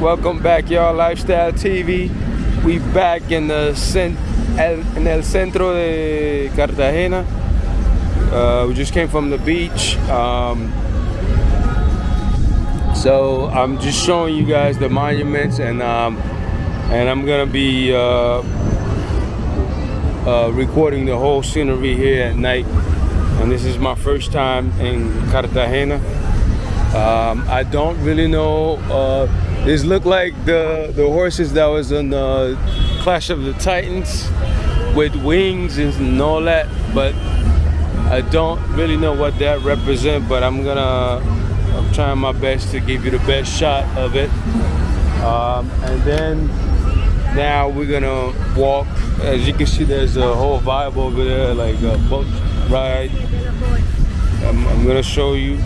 Welcome back, y'all. Lifestyle TV. We back in the cent el, in el centro de Cartagena. Uh, we just came from the beach. Um, so I'm just showing you guys the monuments, and um, and I'm gonna be uh, uh, recording the whole scenery here at night. And this is my first time in Cartagena. Um, I don't really know. Uh, this look like the the horses that was in the Clash of the Titans with wings and all that, but I don't really know what that represents. But I'm gonna I'm trying my best to give you the best shot of it. Um, and then now we're gonna walk. As you can see, there's a whole vibe over there, like a boat ride. I'm, I'm gonna show you.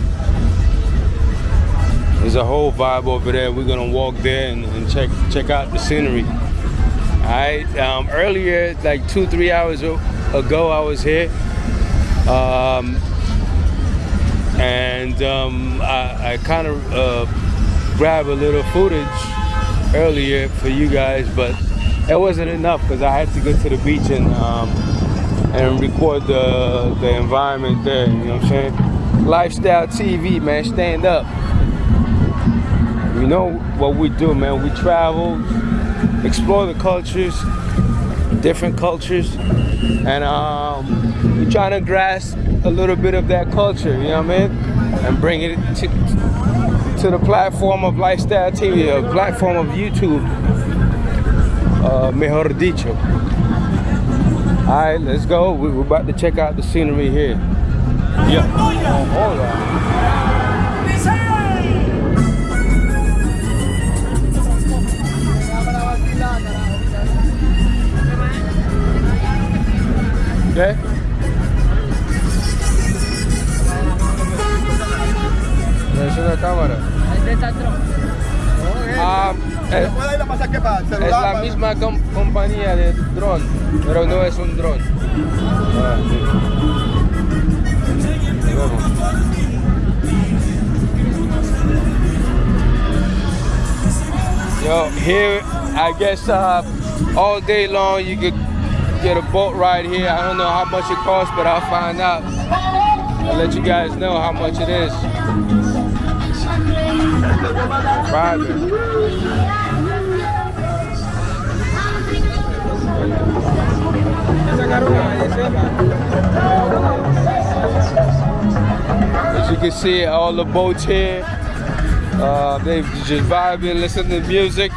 There's a whole vibe over there. We're gonna walk there and, and check check out the scenery. All right. Um, earlier, like two three hours ago, I was here. Um, and um, I, I kind of uh, grabbed a little footage earlier for you guys, but it wasn't enough because I had to go to the beach and um, and record the the environment there. You know what I'm saying? Lifestyle TV, man, stand up. You know what we do, man. We travel, explore the cultures, different cultures, and um, we're trying to grasp a little bit of that culture. You know what I mean? And bring it to to the platform of Lifestyle TV, a platform of YouTube. Uh, mejor dicho. All right, let's go. We're about to check out the scenery here. Yeah. Oh, ¿Qué? Es una cámara. Ah, es, es la misma com- compañía de dron, pero no es un dron. Ah, sí. Yo, here, I guess uh, all day long you could get a boat ride here. I don't know how much it costs, but I'll find out. I'll let you guys know how much it is. As you can see, all the boats here, uh, they just vibing, listening to music.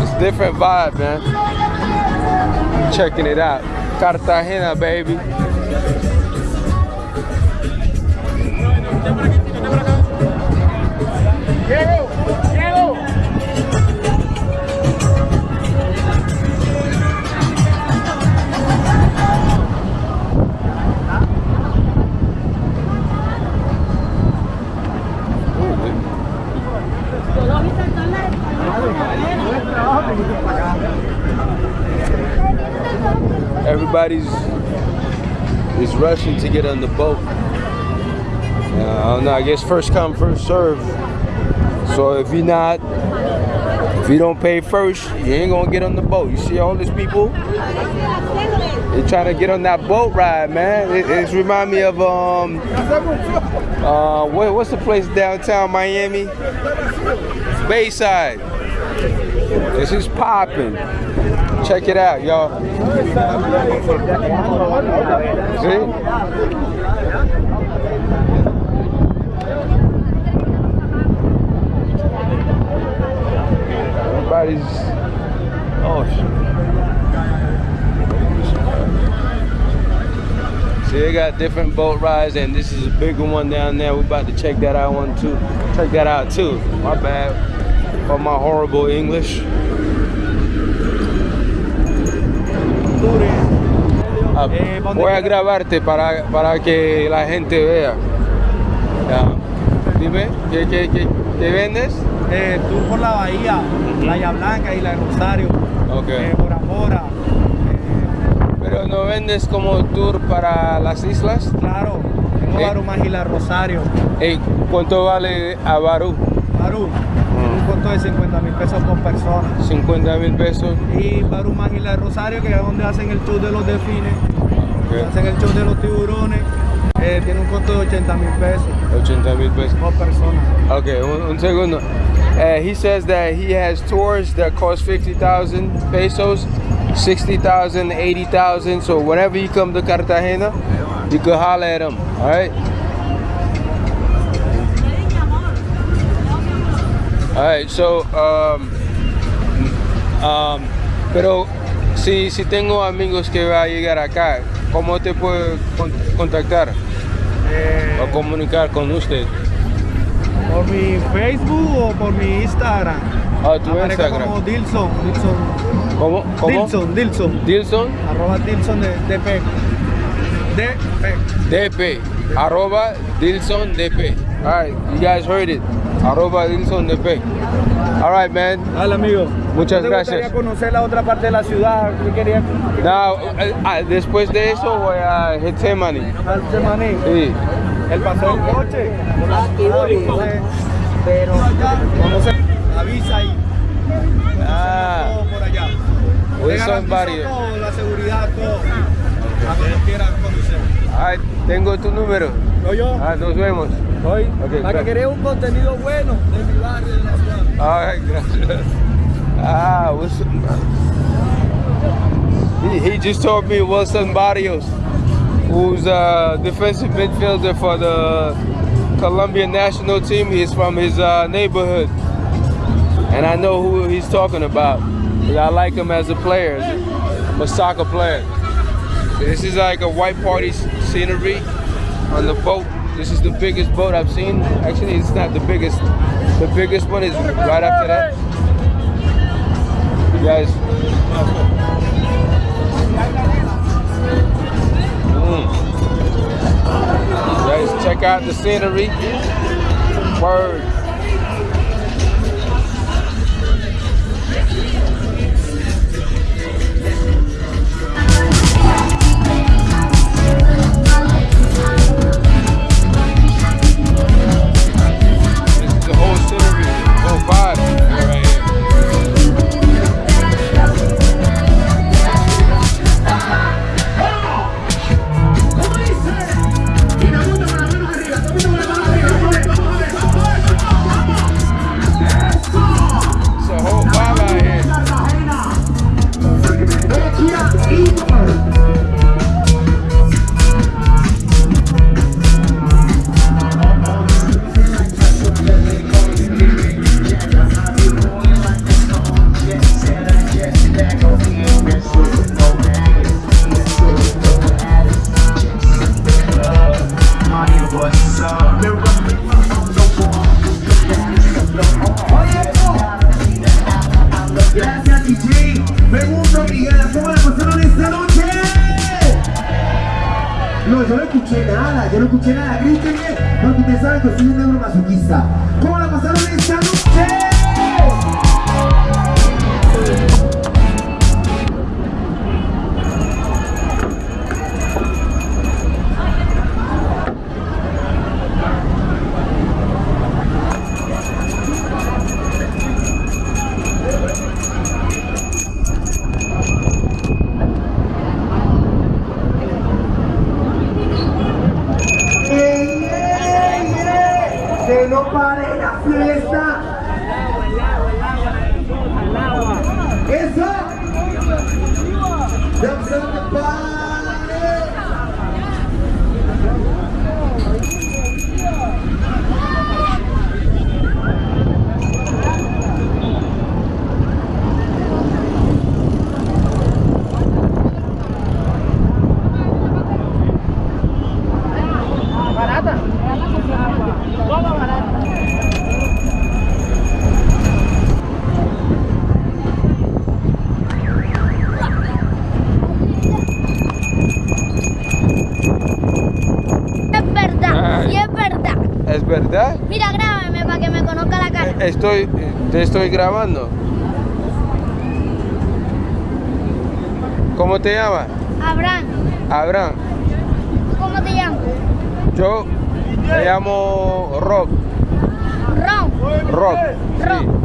It's different vibe, man. Checking it out. Cartagena, baby. Everybody's is rushing to get on the boat. Uh, I don't know. I guess first come, first serve. So if you're not, if you don't pay first, you ain't gonna get on the boat. You see all these people? They're trying to get on that boat ride, man. It, it's remind me of um, uh, what, what's the place downtown Miami? Bayside. This is popping. Check it out, y'all. See? Everybody's. Oh shit. See, they got different boat rides, and this is a bigger one down there. We're about to check that out one too. Check that out too. My bad for my horrible English. Ah, voy a grabarte para, para que la gente vea. Ya. Dime, ¿qué, qué, qué, qué vendes? Eh, tour por la bahía, Playa Blanca y la de Rosario, Ok. eh, Bora Bora. eh, Pero no vendes como tour para las islas. claro, tengo Eh. Barumás y la Rosario. ¿Cuánto vale a Barú? Barú, costo de 50 mil pesos por persona. 50 mil pesos. Y Barú más Isla de Rosario, que es donde hacen el tour de los delfines, Ok. hacen el tour de los tiburones, eh, tiene un costo de 80 mil pesos 80 mil pesos. por persona. Okay, un, un segundo. Uh, he says that he has tours that cost 50,000 pesos, 60,000, 80,000. So whenever you come to Cartagena, you can holler at him. All right. All right. So, um, um, pero si, si tengo amigos que va a llegar acá, ¿cómo te puedo con- contactar Eh, o comunicar con usted? por mi Facebook o por mi Instagram. Ah, tu Aparezco Instagram. como Dilson, Dilson, ¿Cómo? ¿Cómo? Dilson, Dilson, Dilson arroba Dilson de, DP. DP. DP. Arroba Dilson DP. Alright, you guys heard it. Arroba Dilson DP. Alright, man. Dale, amigo. Muchas ¿No te gracias. gustaría conocer la otra parte de la ciudad? ¿Qué quería? Now, eh, ah, después de eso voy a Getsemani. Al Semaní. Sí. El paseo del coche. Entonces, Pero conocer. Avisa ahí. Ah. Todo por allá. Le garantizo Barrio. todo, la seguridad, todo. A quieran conocer. Alright, tengo tu número. ¿No yo? Ah, nos vemos. Hoy. Ok, para que un contenido bueno de mi barrio, de la ciudad. Alright, gracias. Ah, Wilson. He, he just told me Wilson Barrios, who's a defensive midfielder for the Colombian national team. He's from his uh, neighborhood. And I know who he's talking about. I like him as a player. I'm a soccer player. This is like a white party scenery on the boat. This is the biggest boat I've seen. Actually, it's not the biggest. The biggest one is right after that. You guys. Mm. You guys, check out the scenery. Word. Escuché nada, yo no escuché nada, grítenme, porque ustedes saben que soy un negro masoquista. ¿Cómo la pasaron esta noche? Mira, grábame para que me conozca la cara. Estoy, te estoy grabando. ¿Cómo te llamas? Abraham, Abraham. ¿cómo te llamas? Yo me llamo Rob. Ron. Rock. Rock.